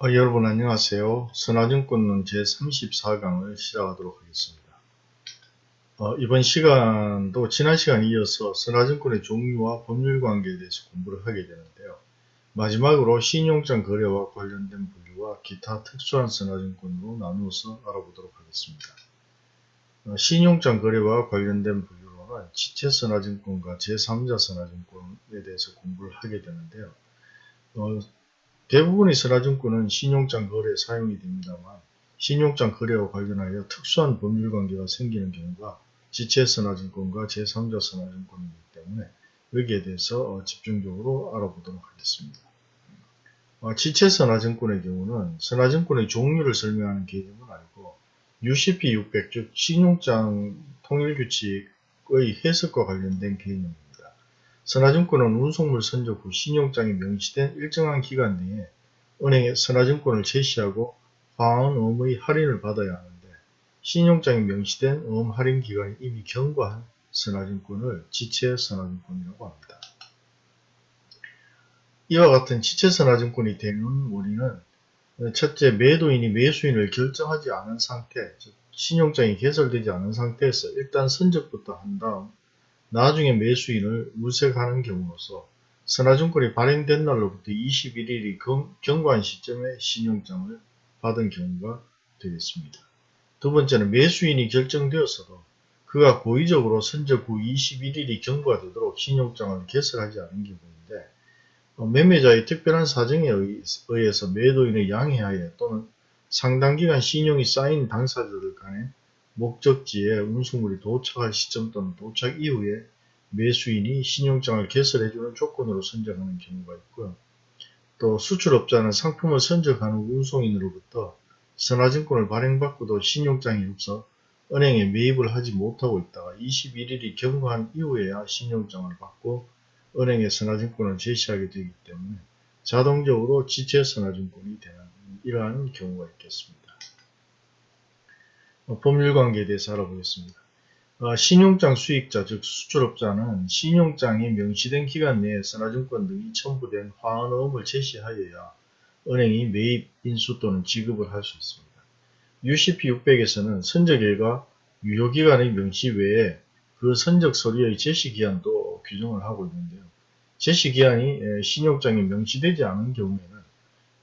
어, 여러분 안녕하세요. 선화증권론 제34강을 시작하도록 하겠습니다. 어, 이번 시간도 지난 시간에 이어서 선화증권의 종류와 법률관계에 대해서 공부를 하게 되는데요. 마지막으로 신용장 거래와 관련된 분류와 기타 특수한 선화증권으로 나누어서 알아보도록 하겠습니다. 어, 신용장 거래와 관련된 분류로는 지체 선화증권과 제3자 선화증권에 대해서 공부를 하게 되는데요. 어, 대부분의 선화증권은 신용장 거래에 사용이 됩니다만 신용장 거래와 관련하여 특수한 법률관계가 생기는 경우가 지체선화증권과 제3자 선화증권이기 때문에 여기에 대해서 어, 집중적으로 알아보도록 하겠습니다. 어, 지체선화증권의 경우는 선화증권의 종류를 설명하는 개념은 아니고 UCP 600, 즉 신용장 통일규칙의 해석과 관련된 개념입니다. 선화증권은 운송물 선적 후 신용장이 명시된 일정한 기간 내에 은행에 선화증권을 제시하고 어음의 할인을 받아야 하는데 신용장이 명시된 어음 할인 기간이 이미 경과한 선화증권을 지체 선화증권이라고 합니다. 이와 같은 지체 선화증권이 되는 원인은 첫째 매도인이 매수인을 결정하지 않은 상태, 즉 신용장이 개설되지 않은 상태에서 일단 선적부터 한 다음 나중에 매수인을 물색하는 경우로서 선화증권이 발행된 날로부터 21일이 경과한 시점에 신용장을 받은 경우가 되겠습니다. 두 번째는 매수인이 결정되었어도 그가 고의적으로 선적 후 21일이 경과되도록 신용장을 개설하지 않은 경우인데 어, 매매자의 특별한 사정에 의해서 매도인의 양해하에 또는 상당 기간 신용이 쌓인 당사자들 간에 목적지에 운송물이 도착할 시점 또는 도착 이후에 매수인이 신용장을 개설해주는 조건으로 선정하는 경우가 있고요. 또 수출업자는 상품을 선적하는 운송인으로부터 선화증권을 발행받고도 신용장이 없어 은행에 매입을 하지 못하고 있다가 21일이 경과한 이후에야 신용장을 받고 은행에 선화증권을 제시하게 되기 때문에 자동적으로 지체 선화증권이 되는 이러한 경우가 있겠습니다. 어, 법률 관계에 대해서 알아보겠습니다. 어, 신용장 수익자 즉 수출업자는 신용장이 명시된 기간 내에 선화증권 등이 첨부된 화환어음을 제시하여야 은행이 매입, 인수 또는 지급을 할 수 있습니다. UCP 600에서는 선적일과 유효기간의 명시 외에 그 선적 서류의 제시기한도 규정을 하고 있는데요. 제시기한이 신용장이 명시되지 않은 경우에는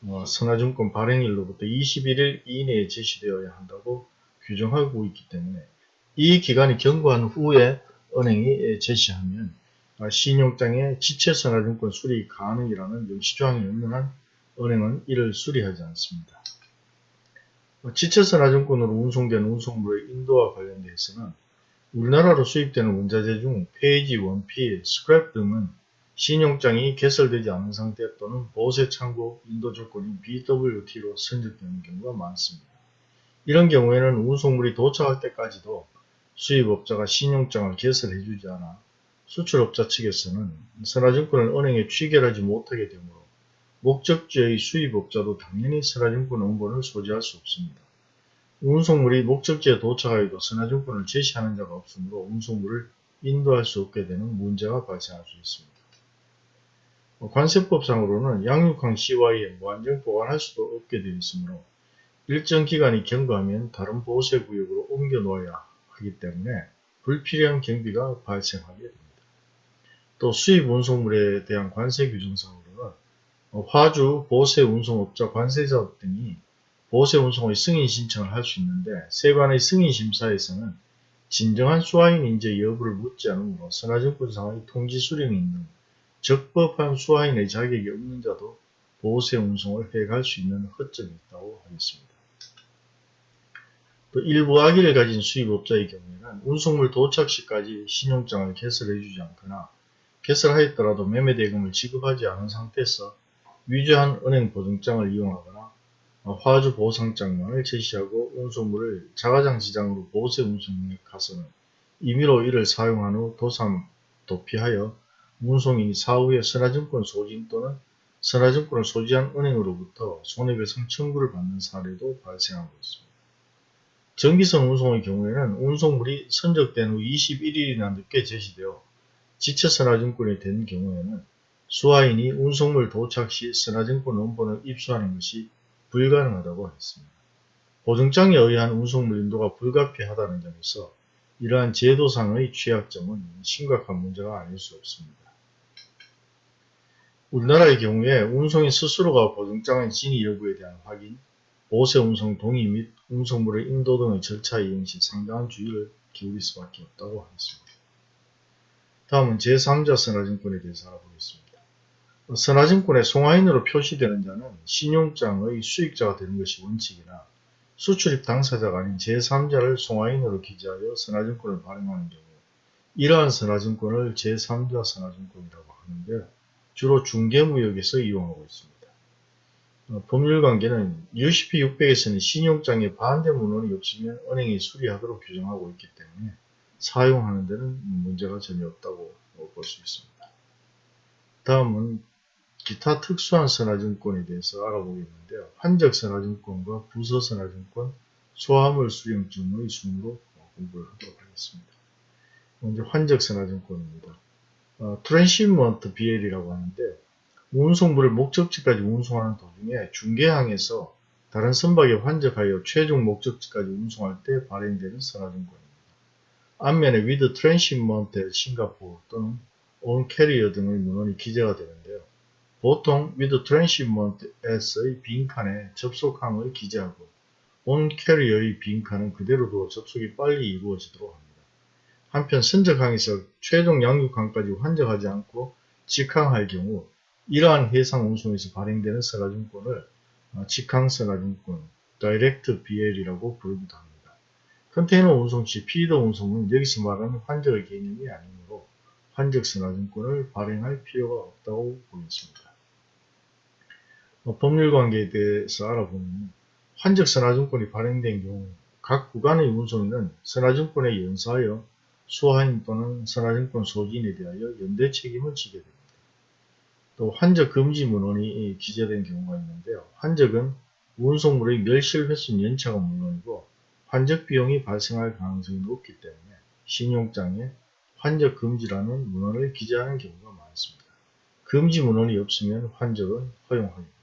어, 선화증권 발행일로부터 21일 이내에 제시되어야 한다고 규정하고 있기 때문에 이 기간이 경과한 후에 은행이 제시하면 신용장의 지체선화증권 수리 가능이라는 명시조항이 없는 한 은행은 이를 수리하지 않습니다. 지체선화증권으로 운송된 운송물의 인도와 관련돼서는 우리나라로 수입되는 원자재 중 폐지, 원피, 스크랩 등은 신용장이 개설되지 않은 상태 또는 보세 창고 인도 조건인 BWT로 선적되는 경우가 많습니다. 이런 경우에는 운송물이 도착할 때까지도 수입업자가 신용장을 개설해 주지 않아 수출업자 측에서는 선화증권을 은행에 취결하지 못하게 되므로 목적지의 수입업자도 당연히 선화증권 원본을 소지할 수 없습니다. 운송물이 목적지에 도착하여도 선화증권을 제시하는 자가 없으므로 운송물을 인도할 수 없게 되는 문제가 발생할 수 있습니다. 관세법상으로는 양육항 CY에 무한정 보관할 수도 없게 되어 있으므로 일정 기간이 경과하면 다른 보호세 구역으로 옮겨 놓아야 하기 때문에 불필요한 경비가 발생하게 됩니다. 또 수입 운송물에 대한 관세 규정상으로는 화주, 보세 운송업자, 관세자 등이 보세 운송의 승인 신청을 할 수 있는데 세관의 승인 심사에서는 진정한 수화인 인재 여부를 묻지 않으므로 선화증권상의 통지 수령이 있는 적법한 수화인의 자격이 없는 자도 보세 운송을 해갈 수 있는 허점이 있다고 하겠습니다. 또 일부 악의를 가진 수입업자의 경우에는 운송물 도착 시까지 신용장을 개설해주지 않거나 개설하였더라도 매매대금을 지급하지 않은 상태에서 위조한 은행 보증장을 이용하거나 화주 보상장만을 제시하고 운송물을 자가장시장으로 보세 운송에 가서는 임의로 이를 사용한 후 도삼, 도피하여 운송인이 사후에 선화증권 소진 또는 선화증권을 소지한 은행으로부터 손해배상 청구를 받는 사례도 발생하고 있습니다. 전기선 운송의 경우에는 운송물이 선적된 후 21일이나 늦게 제시되어 지체 선화증권이 된 경우에는 수화인이 운송물 도착 시 선화증권 원본을 입수하는 것이 불가능하다고 했습니다. 보증장에 의한 운송물 인도가 불가피하다는 점에서 이러한 제도상의 취약점은 심각한 문제가 아닐 수 없습니다. 우리나라의 경우에 운송인 스스로가 보증장의 진위 여부에 대한 확인, 보세 운송 동의 및 운송물의 인도 등의 절차 이행 시 상당한 주의를 기울일 수밖에 없다고 하겠습니다. 다음은 제3자 선화증권에 대해서 알아보겠습니다. 선화증권에 송화인으로 표시되는 자는 신용장의 수익자가 되는 것이 원칙이나 수출입 당사자가 아닌 제3자를 송화인으로 기재하여 선화증권을 발행하는 경우 이러한 선화증권을 제3자 선화증권이라고 하는데 주로 중개무역에서 이용하고 있습니다. 어, 법률 관계는 UCP 600에서는 신용장에 반대 문헌이 없으면 은행이 수리하도록 규정하고 있기 때문에 사용하는 데는 문제가 전혀 없다고 볼 수 있습니다. 다음은 기타 특수한 선화증권에 대해서 알아보겠는데요. 환적선화증권과 부서선화증권, 소화물 수령증의 순으로 공부를 하도록 하겠습니다. 먼저 환적선화증권입니다. 어, transhipment BL이라고 하는데 운송물을 목적지까지 운송하는 도중에 중개항에서 다른 선박에 환적하여 최종 목적지까지 운송할 때 발행되는 선화증권입니다. 앞면에 with transshipment Singapore 또는 on carrier 등의 문헌이 기재가 되는데요. 보통 with transshipment as의 빈칸에 접속항을 기재하고 on carrier의 빈칸은 그대로 두어 접속이 빨리 이루어지도록 합니다. 한편 선적항에서 최종 양육항까지 환적하지 않고 직항할 경우 이러한 해상 운송에서 발행되는 선화증권을 어, 직항선화증권 Direct BL이라고 부르기도 합니다. 컨테이너 운송 시 피더 운송은 여기서 말하는 환적의 개념이 아니므로 환적선화증권을 발행할 필요가 없다고 보겠습니다. 어, 법률 관계에 대해서 알아보면 환적 선화증권이 발행된 경우 각 구간의 운송인은 선화증권에 연사하여 수화인 또는 선화증권 소지인에 대하여 연대 책임을 지게 됩니다. 또 환적 금지 문헌이 기재된 경우가 있는데요. 환적은 운송물의 멸실 횟수 연차가 물론이고 환적 비용이 발생할 가능성이 높기 때문에 신용장에 환적 금지라는 문헌을 기재하는 경우가 많습니다. 금지 문헌이 없으면 환적은 허용하게 됩니다.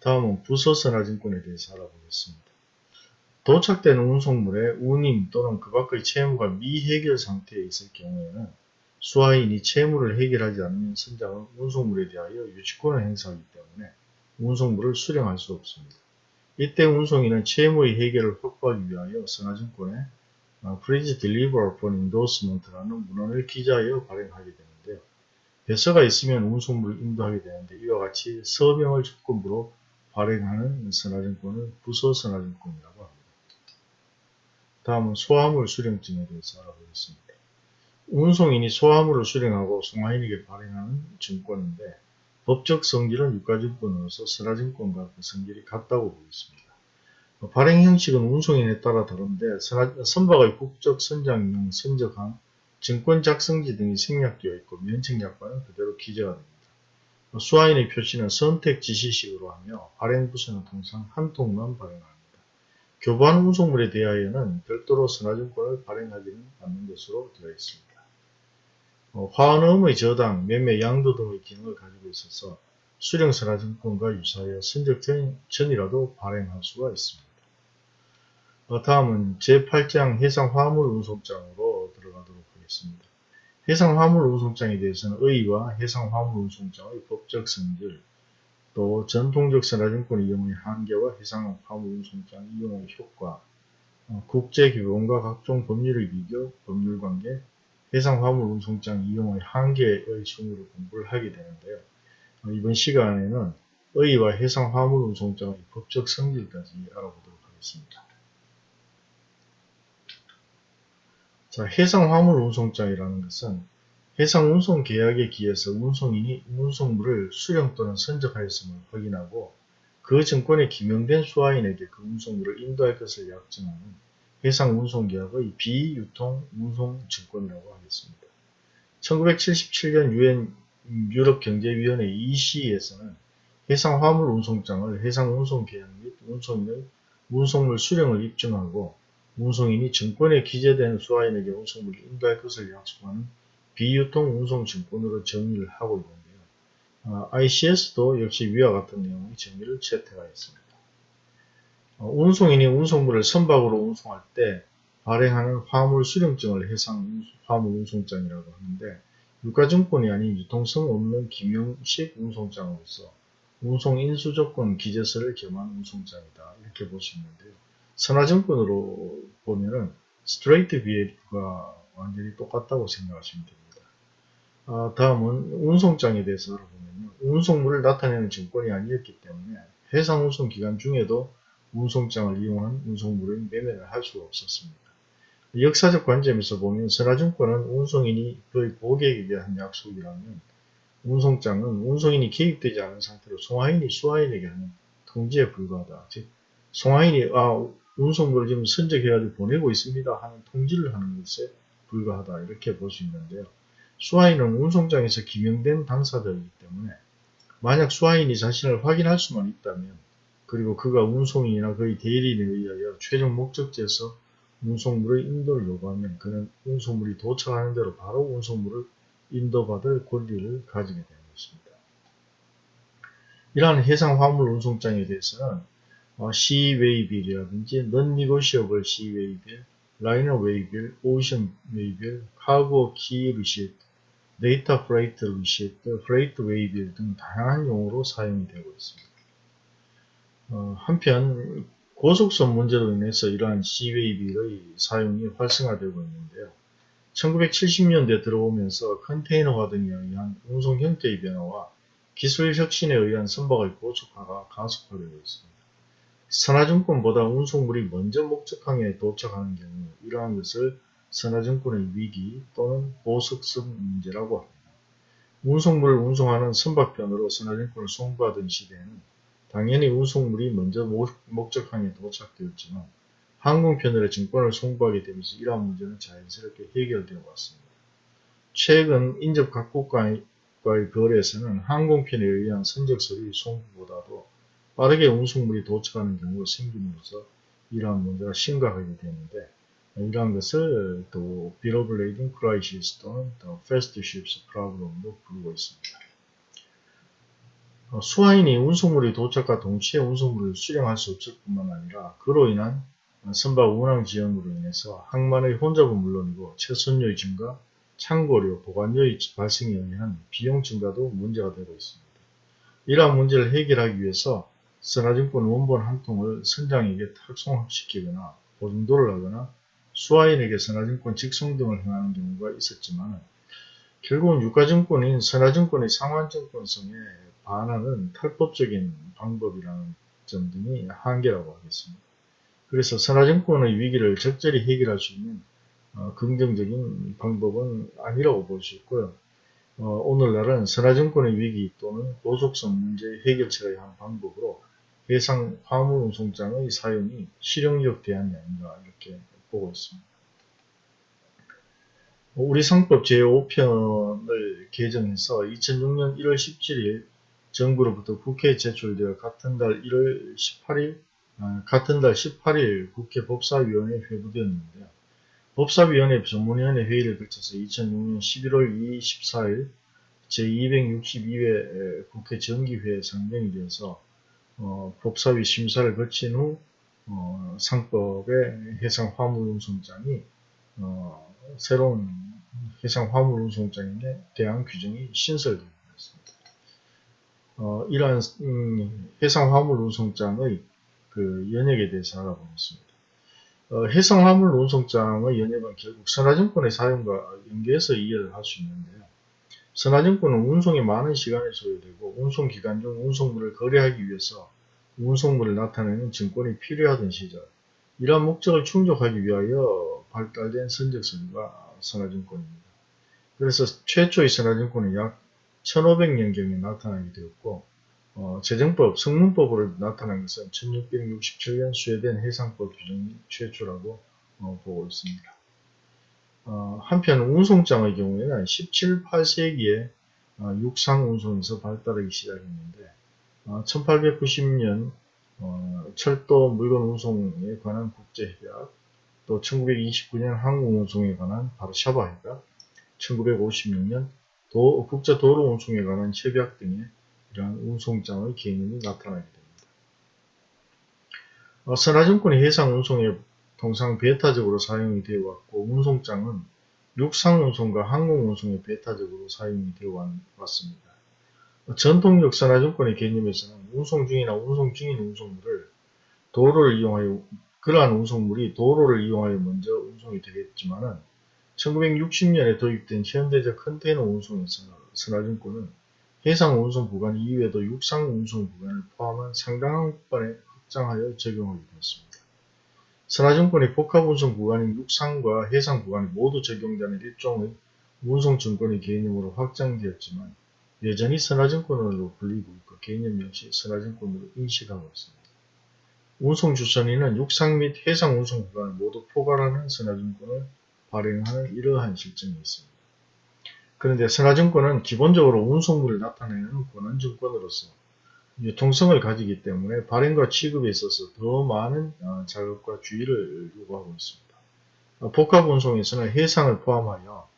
다음은 부서선화증권에 대해서 알아보겠습니다. 도착된 운송물의 운임 또는 그 밖의 채무가 미해결 상태에 있을 경우에는 수하인이 채무를 해결하지 않는 선장은 운송물에 대하여 유치권을 행사하기 때문에 운송물을 수령할 수 없습니다. 이때 운송인은 채무의 해결을 확보하기 위하여 선화증권에 Please Deliver upon Endorsement라는 문헌을 기재하여 발행하게 되는데요. 배서가 있으면 운송물을 인도하게 되는데 이와 같이 서명을 조건부로 발행하는 선화증권을 부서선화증권이라고 합니다. 다음은 소화물 수령증에 대해서 알아보겠습니다. 운송인이 소화물을 수령하고 송화인에게 발행하는 증권인데 법적 성질은 유가증권으로서 선화증권과 그 성질이 같다고 보겠습니다. 발행 형식은 운송인에 따라 다른데 선박의 국적 선장용 선적항, 증권 작성지 등이 생략되어 있고 면책약관은 그대로 기재가 됩니다. 수화인의 표시는 선택 지시식으로 하며 발행 부서는 통상 한 통만 발행합니다. 교부한 운송물에 대하여는 별도로 선화증권을 발행하지는 않는 것으로 되어 있습니다. 어, 화환음의 저당, 매매, 양도 등의 기능을 가지고 있어서 수령선화증권과 유사하여 선적 전이라도 발행할 수가 있습니다. 어, 다음은 제8장 해상화물 운송장으로 들어가도록 하겠습니다. 해상화물 운송장에 대해서는 의의와 해상화물 운송장의 법적 성질, 또 전통적 선화증권 이용의 한계와 해상화물 운송장 이용의 효과, 어, 국제규범과 각종 법률의 비교, 법률관계, 해상화물운송장 이용의 한계의 순으로 공부를 하게 되는데요. 어, 이번 시간에는 의의와 해상화물운송장의 법적 성질까지 알아보도록 하겠습니다. 자, 해상화물운송장이라는 것은 해상운송계약에 기해서 운송인이 운송물을 수령 또는 선적하였음을 확인하고 그 증권에 기명된 수화인에게 그 운송물을 인도할 것을 약정하는 해상 운송 계약의 비유통 운송 증권이라고 하겠습니다. 1977년 유엔 유럽 경제위원회 EC에서는 해상 화물 운송장을 해상 운송 계약 및 운송인의 운송물 수령을 입증하고 운송인이 증권에 기재된 수화인에게 운송물을 인도할 것을 약속하는 비유통 운송 증권으로 정의를 하고 있는데요. 어, ICS도 역시 위와 같은 내용의 정의를 채택하였습니다. 어, 운송인이 운송물을 선박으로 운송할 때 발행하는 화물 수령증을 해상 화물 운송장이라고 하는데 유가증권이 아닌 유통성 없는 기명식 운송장으로서 운송 인수 조건 기재서를 겸한 운송장이다 이렇게 볼 수 있는데요. 선화증권으로 보면은 스트레이트 비에이트가 완전히 똑같다고 생각하시면 됩니다. 아, 다음은 운송장에 대해서 알아보면요. 운송물을 나타내는 증권이 아니었기 때문에 해상 운송 기간 중에도 운송장을 이용한 운송물의 매매를 할 수가 없었습니다. 역사적 관점에서 보면 선화증권은 운송인이 거의 고객에 대한 약속이라면 운송장은 운송인이 개입되지 않은 상태로 송화인이 수화인에게 하는 통지에 불과하다. 즉 송화인이 아 운송물을 지금 선적해가지고 보내고 있습니다 하는 통지를 하는 것에 불과하다 이렇게 볼 수 있는데요. 수화인은 운송장에서 기명된 당사자이기 때문에 만약 수화인이 자신을 확인할 수만 있다면 그리고 그가 운송인이나 그의 대리인에 의하여 최종 목적지에서 운송물의 인도를 요구하면 그는 운송물이 도착하는 대로 바로 운송물을 인도받을 권리를 가지게 되는 것입니다. 이러한 해상 화물 운송장에 대해서는 어, C웨이빌이라든지 Non-Negotiable Sea Waybill, Liner Waybill, Ocean Waybill, Cargo Quay Receipt, Data Freight Receipt, Freight 웨이빌 등 다양한 용어로 사용이 되고 있습니다. 어, 한편 고속선 문제로 인해서 이러한 C웨이빌의 사용이 활성화되고 있는데요. 1970년대 들어오면서 컨테이너화 등에 의한 운송 형태의 변화와 기술 혁신에 의한 선박의 고속화가 가속화되고 있습니다. 선화증권보다 운송물이 먼저 목적항에 도착하는 경우 이러한 것을 선화증권의 위기 또는 보석성 문제라고 합니다. 운송물을 운송하는 선박편으로 선화증권을 송부하던 시대에는 당연히 운송물이 먼저 목적항에 도착되었지만 항공편으로 증권을 송부하게 되면서 이러한 문제는 자연스럽게 해결되어 왔습니다. 최근 인접 각국과의 거래에서는 항공편에 의한 선적 서류 송부보다도 빠르게 운송물이 도착하는 경우가 생김으로써 이러한 문제가 심각하게 되는데 이러한 것을 또 Lading Crisis 또는 또 Fast Ships Problem으로 부르고 있습니다. 어, 수화인이 운송물이 도착과 동시에 운송물을 수령할 수 없을 뿐만 아니라 그로 인한 선박 운항 지연으로 인해서 항만의 혼잡은 물론이고 최선료의 증가, 창고료, 보관료의 발생에 의한 비용 증가도 문제가 되고 있습니다. 이러한 문제를 해결하기 위해서 선화증권 원본 한 통을 선장에게 탁송시키거나 보증도를 하거나 수화인에게 선화증권 직송 등을 행하는 경우가 있었지만 결국은 유가증권인 선화증권의 상환증권성에 반하는 탈법적인 방법이라는 점 등이 한계라고 하겠습니다. 그래서 선화증권의 위기를 적절히 해결할 수 있는 어, 긍정적인 방법은 아니라고 볼 수 있고요. 어, 오늘날은 선화증권의 위기 또는 보속성 문제 해결책의 한 방법으로 해상 화물 운송장의 사용이 실용적 대안이 아닌가 이렇게 보고 있습니다. 우리 상법 제5편을 개정해서 2006년 1월 17일 정부로부터 국회에 제출되어 같은 달 1월 18일 아, 같은 달 18일 국회 법사위원회에 회부되었는데요. 법사위원회 전문위원회 회의를 거쳐서 2006년 11월 24일 제262회 국회 정기회에 상정이 되어서 어, 법사위 심사를 거친 후 어, 상법의 해상 화물운송장이 어, 새로운 해상 화물운송장에 대한 규정이 신설되었습니다. 어, 이러한 음, 해상 화물 운송장의 그 연역에 대해서 알아보겠습니다. 어, 해상 화물 운송장의 연역은 결국 선화증권의 사용과 연계해서 이해를 할 수 있는데요. 선화증권은 운송에 많은 시간이 소요되고 운송기간 중 운송물을 거래하기 위해서 운송물을 나타내는 증권이 필요하던 시절 이러한 목적을 충족하기 위하여 발달된 선적서류가 선화증권입니다. 그래서 최초의 선화증권은 약 1500년경에 나타나게 되었고 어, 재정법, 성문법으로 나타난 것은 1667년 스웨덴 해상법 규정이 최초라고 어, 보고 있습니다. 어, 한편 운송장의 경우에는 17, 8세기에 어, 육상 운송에서 발달하기 시작했는데 1890년 어, 어, 철도 물건 운송에 관한 국제협약 또 1929년 항공 운송에 관한 바르샤바 협약 1956년 도, 국제 도로 운송에 관한 협약 등의 이러한 운송장의 개념이 나타나게 됩니다. 어, 선화증권이 해상 운송에 통상 배타적으로 사용이 되어 왔고 운송장은 육상 운송과 항공 운송에 배타적으로 사용이 되어 왔습니다. 어, 전통적 선화증권의 개념에서는 운송 중이나 운송 중인 운송물을 도로를 이용하여 그러한 운송물이 도로를 이용하여 먼저 운송이 되겠지만은 1960년에 도입된 현대적 컨테이너 운송에서 선화증권은 해상 운송 구간 이외에도 육상 운송 구간을 포함한 상당한 구간에 확장하여 적용하게 되었습니다. 선화증권의 복합 운송 구간인 육상과 해상 구간이 모두 적용되는 일종의 운송증권의 개념으로 확장되었지만 여전히 선화증권으로 불리고 있고 개념 역시 선화증권으로 인식하고 있습니다. 운송주선인은 육상 및 해상 운송 구간을 모두 포괄하는 선화증권을 발행하는 이러한 실정이 있습니다. 그런데 선화증권은 기본적으로 운송물을 나타내는 권한증권으로서 유통성을 가지기 때문에 발행과 취급에 있어서 더 많은 어, 작업과 주의를 요구하고 있습니다. 어, 복합운송에서는 해상을 포함하여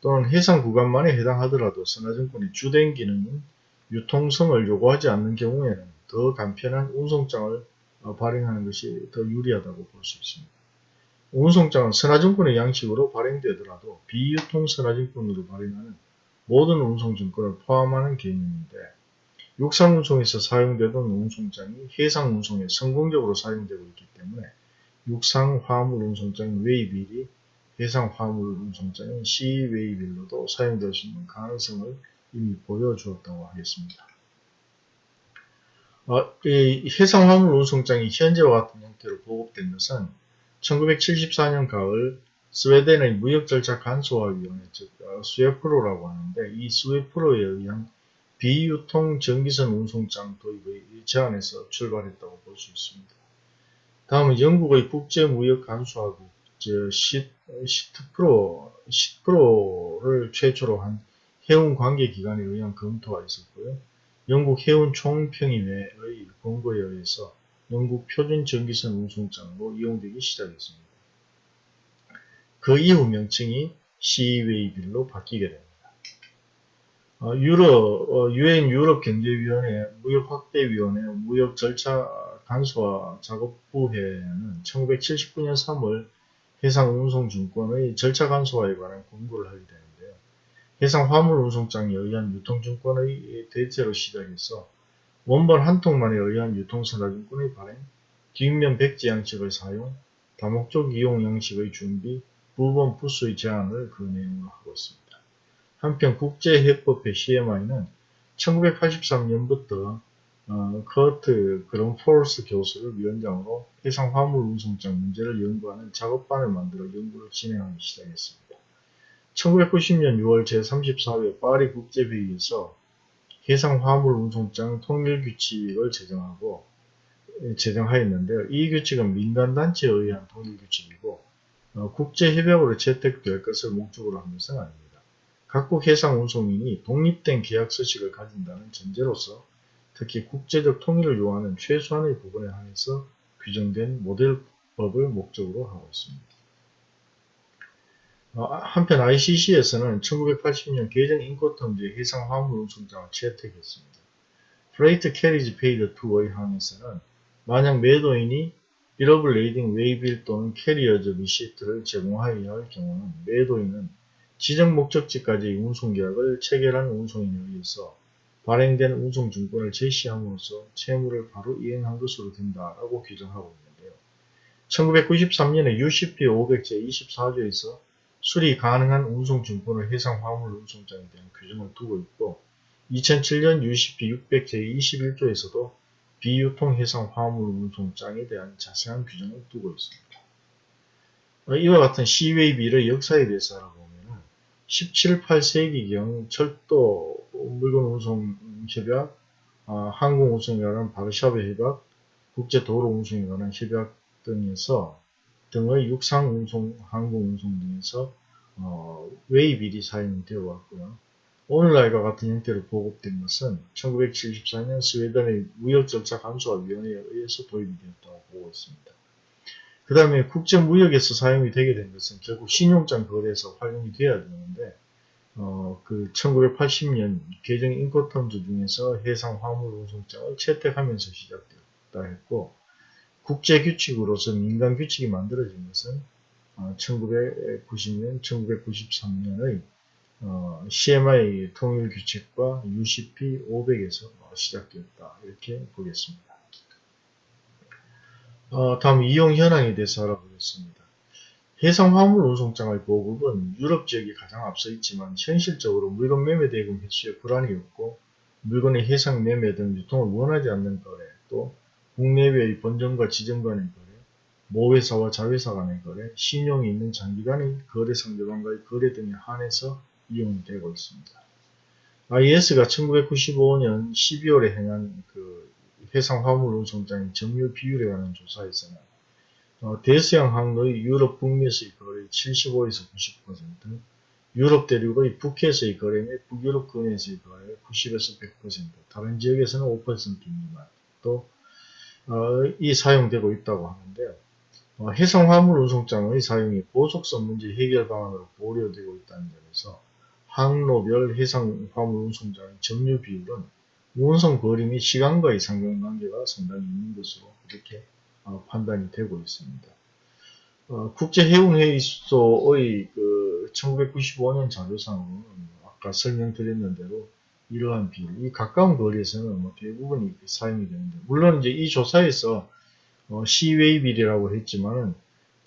또는 해상 구간만에 해당하더라도 선화증권의 주된 기능인 유통성을 요구하지 않는 경우에는 더 간편한 운송장을 어, 발행하는 것이 더 유리하다고 볼 수 있습니다. 운송장은 선화증권의 양식으로 발행되더라도 비유통 선화증권으로 발행하는 모든 운송증권을 포함하는 개념인데 육상운송에서 사용되던 운송장이 해상운송에 성공적으로 사용되고 있기 때문에 육상화물운송장인 웨이빌이 해상화물운송장인 시웨이빌로도 사용될 수 있는 가능성을 이미 보여주었다고 하겠습니다. 어, 해상화물운송장이 현재와 같은 형태로 보급된 것은 1974년 가을 스웨덴의 무역절차 간소화위원회 즉 어, 스웨프로라고 하는데 이 스웨프로에 의한 비유통 전기선 운송장 도입의 제안에서 출발했다고 볼 수 있습니다. 다음은 영국의 국제무역간소화국 시트프로, 시트프로를 최초로 한 해운 관계기관에 의한 검토가 있었고요. 영국 해운 총평의회의 권고에 의해서 영국 표준 전기선 운송장으로 이용되기 시작했습니다. 그 이후 명칭이 시웨이빌로 바뀌게 됩니다. 어, 유럽, 어, 유엔 유럽 경제위원회, 무역 확대위원회, 무역 절차 간소화 작업부회는 1979년 3월 해상운송증권의 절차 간소화에 관한 공고를 하게 되는데요. 해상 화물운송장에 의한 유통증권의 대체로 시작해서 원본 한 통만에 의한 유통선화증권의 발행, 뒷면 백지 양식의 사용, 다목적 이용 양식의 준비, 부분 부수의 제한을 그 내용으로 하고 있습니다. 한편 국제해법회 CMI는 1983년부터 어, 커트 그런포스 교수를 위원장으로 해상 화물 운송장 문제를 연구하는 작업반을 만들어 연구를 진행하기 시작했습니다. 1990년 6월 제34회 파리 국제회의에서 해상 화물 운송장 통일 규칙을 제정하고 제정하였는데요. 이 규칙은 민간단체에 의한 통일 규칙이고 어, 국제협약으로 채택될 것을 목적으로 한 것은 아닙니다. 각국 해상 운송인이 독립된 계약 서식을 가진다는 전제로서 특히 국제적 통일을 요하는 최소한의 부분에 한해서 규정된 모델법을 목적으로 하고 있습니다. 어, 한편 ICC에서는 1980년 개정 인코텀즈의 해상 화물 운송장을 채택했습니다. Freight Carriage Paid To의 항에서는 만약 매도인이 Bill of Lading, Waybill 또는 Carrier's Receipt를 제공하여야 할 경우는 매도인은 지정 목적지까지 운송계약을 체결한 운송인에 의해서 발행된 운송증권을 제시함으로써 채무를 바로 이행한 것으로 된다라고 규정하고 있는데요. 1993년에 UCP 500 제 24조에서 수리 가능한 운송증권을 해상 화물 운송장에 대한 규정을 두고 있고 2007년 UCP 600 제 21조에서도 비유통 해상 화물 운송장에 대한 자세한 규정을 두고 있습니다. 이와 같은 시웨이 비의 역사에 대해서 알아보면 17, 8세기경 철도 물건 운송 협약, 어, 항공 운송에 관한 바르샤베 협약, 국제 도로 운송에 관한 협약 등에서 등의 육상 운송, 항공 운송 등에서 어, 웨이빌이 사용되어 왔고요. 오늘날과 같은 형태로 보급된 것은 1974년 스웨덴의 무역절차 감소화위원회에 의해서 도입이 되었다고 보고 있습니다. 그 다음에 국제무역에서 사용이 되게 된 것은 결국 신용장 거래에서 활용이 되어야 되는데 어, 그 1980년 개정 인코텀즈 중에서 해상 화물 운송장을 채택하면서 시작되었다 했고 국제 규칙으로서 민간 규칙이 만들어진 것은 어, 1990년, 1993년의 어, CMI 통일 규칙과 UCP 500에서 시작되었다 이렇게 보겠습니다. 어, 다음 이용 현황에 대해서 알아보겠습니다. 해상 화물 운송장의 보급은 유럽 지역이 가장 앞서 있지만 현실적으로 물건 매매 대금 횟수에 불안이 없고 물건의 해상 매매 등 유통을 원하지 않는 거래 또 국내외의 본점과 지점 간의 거래 모회사와 자회사 간의 거래 신용이 있는 장기간의 거래 상대방과의 거래 등에 한해서 이용되고 있습니다. IS가 1995년 12월에 행한 그 해상 화물 운송장의 점유 비율에 관한 조사에서는 어, 대서양 항로의 유럽 북미에서의 거래 75에서 90%, 유럽 대륙의 북해에서의 거래 및 북유럽 근해에서의 거래 90에서 100%, 다른 지역에서는 5% 미만 또 이 어, 사용되고 있다고 하는데요. 어, 해상 화물 운송장의 사용이 고속선 문제 해결 방안으로 고려되고 있다는 점에서 항로별 해상 화물 운송장의 점유 비율은 운송 거리 및 시간과의 상관관계가 상당히 있는 것으로 이렇게 어, 판단이 되고 있습니다. 어, 국제해운회의소의 그 1995년 자료상으로는 아까 설명드렸는 대로 이러한 비율, 이 가까운 거리에서는 뭐 대부분이 사용이 되는데, 물론 이제 이 조사에서 어, 시웨이빌이라고 했지만은,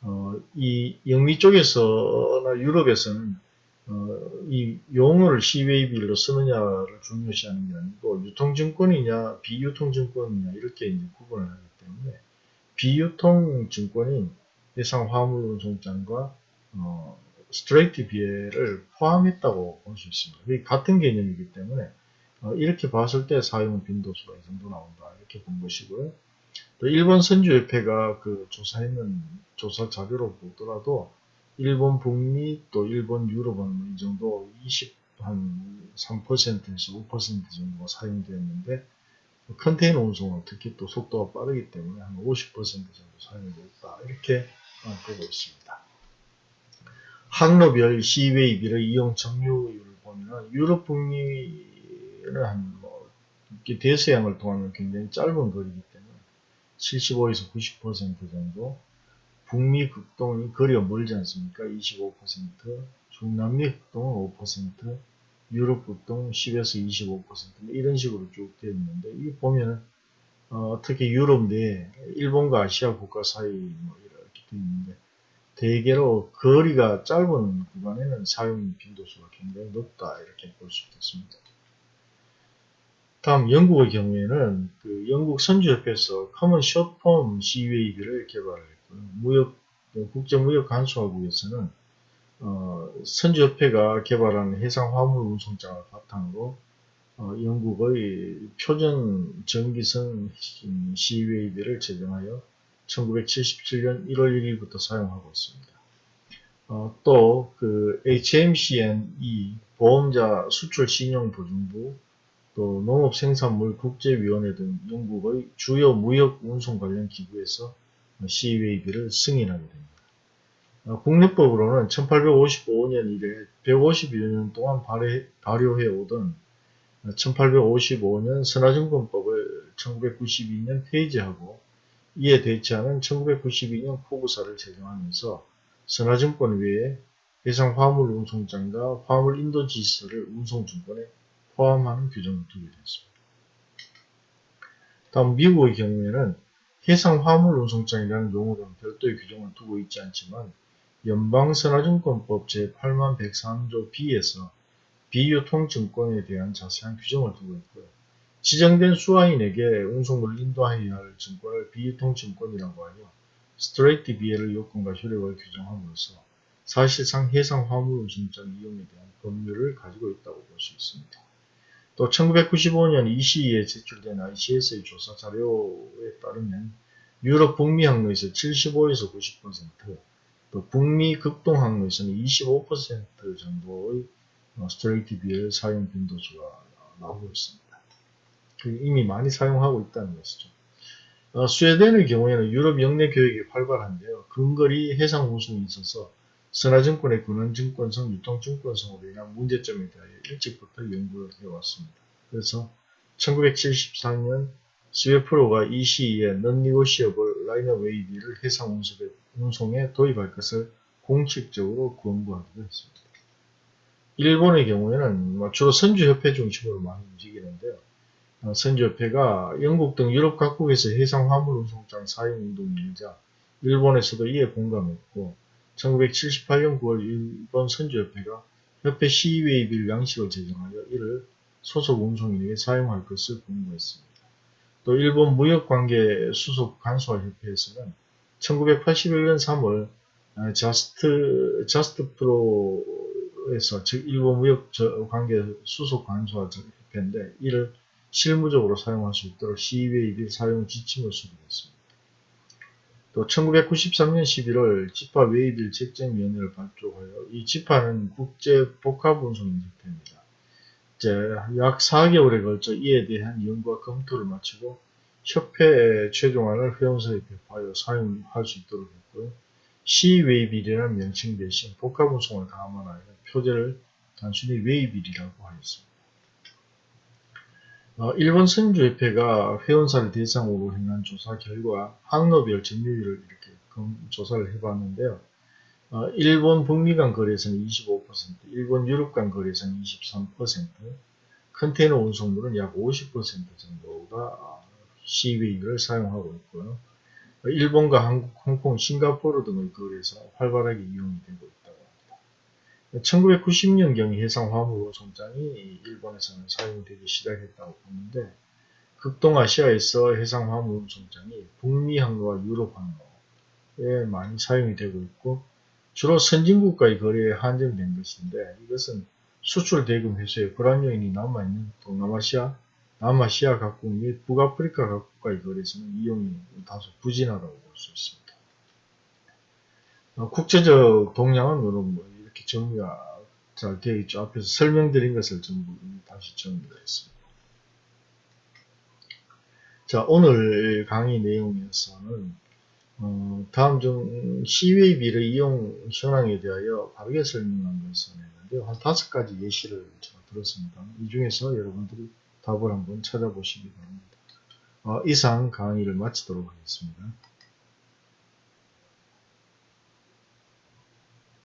어, 이 영미 쪽에서나 유럽에서는 어, 이 용어를 시웨이빌로 쓰느냐를 중요시하는 게 아니고 유통증권이냐 비유통증권이냐 이렇게 이제 구분을 하기 때문에 비유통 증권인 해상 화물 운송장과 어, 스트레이트 비해를 포함했다고 볼 수 있습니다. 이 같은 개념이기 때문에 어, 이렇게 봤을 때 사용 빈도수가 이 정도 나온다 이렇게 본 것이고요. 또 일본 선주협회가 그 조사했는 조사 자료로 보더라도 일본 북미 또 일본 유럽은 이 정도 20한 3%에서 5% 정도가 사용되었는데 컨테이너 운송은 특히 또 속도가 빠르기 때문에 한 50% 정도 사용되고 있다. 이렇게 보고 있습니다. 항로별 시웨이비를 이용 점유율을 보면 유럽 북미는 한뭐 대서양을 통하면 굉장히 짧은 거리이기 때문에 75에서 90% 정도 북미 극동이 거리가 멀지 않습니까? 25% 중남미 극동은 5% 유럽 보통 10에서 25% 이런 식으로 쭉 되어 있는데 이 보면은 어, 특히 유럽 내 일본과 아시아 국가 사이 뭐 이렇게 되어 있는데 대개로 거리가 짧은 구간에는 사용 빈도수가 굉장히 높다 이렇게 볼 수 있겠습니다. 다음 영국의 경우에는 그 영국 선주협회에서 커먼 숏폼 CUAB를 개발했고요. 무역 국제무역간소화국에서는 어, 선주협회가 개발한 해상 화물 운송장을 바탕으로 어, 영국의 표준 전기선 시웨이비를 제정하여 1977년 1월 1일부터 사용하고 있습니다. 어, 또그 HMCNE 보험자 수출 신용 보증부 또 농업생산물 국제위원회 등 영국의 주요 무역 운송 관련 기구에서 CWAB를 승인하게 됩니다. 어, 국내법으로는 1855년 이래 150여 년 동안 발효해 오던 1855년 선화증권법을 1992년 폐지하고 이에 대체하는 1992년 포부사를 제정하면서 선화증권 외에 해상 화물 운송장과 화물 인도 지시서를 운송증권에 포함하는 규정을 두게 됐습니다. 다음 미국의 경우에는 해상 화물 운송장이라는 용어는 별도의 규정을 두고 있지 않지만 연방선화증권법 제8103조 B에서 비유통증권에 대한 자세한 규정을 두고 있고요. 지정된 수화인에게 운송물을 인도하여야 할 증권을 비유통증권이라고 하여 스트레이트 비해를 요건과 효력을 규정함으로써 사실상 해상 화물 운송장 이용에 대한 법률을 가지고 있다고 볼 수 있습니다. 또 1995년 이 시기에 제출된 ICS의 조사 자료에 따르면 유럽 북미 항로에서 75에서 90%, 또 북미 극동 항로에서는 25% 정도의 어, 스트레이트 비엘 사용 빈도수가 나오고 있습니다. 이미 많이 사용하고 있다는 것이죠. 어, 스웨덴의 경우에는 유럽 영내 교육이 활발한데요. 근거리 해상 운송이 있어서 선화증권의 근원증권성, 유통증권성으로 인한 문제점에 대하여 일찍부터 연구를 해왔습니다. 그래서 1974년 SWEPRO가 이 시기에 non-negotiable liner waybill을 해상 운송에 도입할 것을 공식적으로 권고하기도 했습니다. 일본의 경우에는 뭐 주로 선주협회 중심으로 많이 움직이는데요. 어, 선주협회가 영국 등 유럽 각국에서 해상 화물 운송장 사용 운동이 일자 일본에서도 이에 공감했고 1978년 9월 일본 선주협회가 협회 시웨이빌 양식을 제정하여 이를 소속 운송인에게 사용할 것을 공고했습니다. 또 일본 무역관계 수속 간수화협회에서는 1981년 3월 자스트, 자스트 프로에서 즉 일본 무역 관계 수속 간수화 협회인데 이를 실무적으로 사용할 수 있도록 시웨이빌 사용 지침을 수립했습니다. 또 1993년 11월 지파 웨이빌 책정위원회를 발족하여 이 지파는 국제 복합운송 협회입니다. 이제 약 4개월에 걸쳐 이에 대한 연구와 검토를 마치고 협회 최종안을 회원사에 배포하여 사용할 수 있도록 했고요. sea waybill이라는 명칭 대신 복합운송을 감안하여 표제를 단순히 waybill이라고 하였습니다. 어, 일본 선주협회가 회원사를 대상으로 행한 조사 결과 항로별 점유율을 이렇게 조사를 해봤는데요. 어, 일본 북미 간 거래에서는 25%, 일본 유럽 간 거래에서는 23%, 컨테이너 운송물은 약 50% 정도가 시위를 사용하고 있고요. 어, 일본과 한국, 홍콩, 싱가포르 등의 거래에서 활발하게 이용이 되고 있다. 1990년경 해상 화물 운송장이 일본에서는 사용되기 시작했다고 보는데 극동아시아에서 해상 화물 운송장이 북미 항로와 유럽 항로에 많이 사용이 되고 있고 주로 선진국과의 거래에 한정된 것인데 이것은 수출 대금 회수에 불안 요인이 남아있는 동남아시아, 남아시아 각국 및 북아프리카 각국과의 거래에서는 이용이 다소 부진하다고 볼 수 있습니다. 어, 국제적 동향은 뭐 이렇게 정리가 잘 되어 있죠. 앞에서 설명드린 것을 전부 다시 정리를 했습니다. 자, 오늘 강의 내용에서는 어, 다음 중 시웨이비를 이용 현황에 대하여 바르게 설명한 것을 했는데요. 한 다섯 가지 예시를 들었습니다. 이 중에서 여러분들이 답을 한번 찾아보시기 바랍니다. 어, 이상 강의를 마치도록 하겠습니다.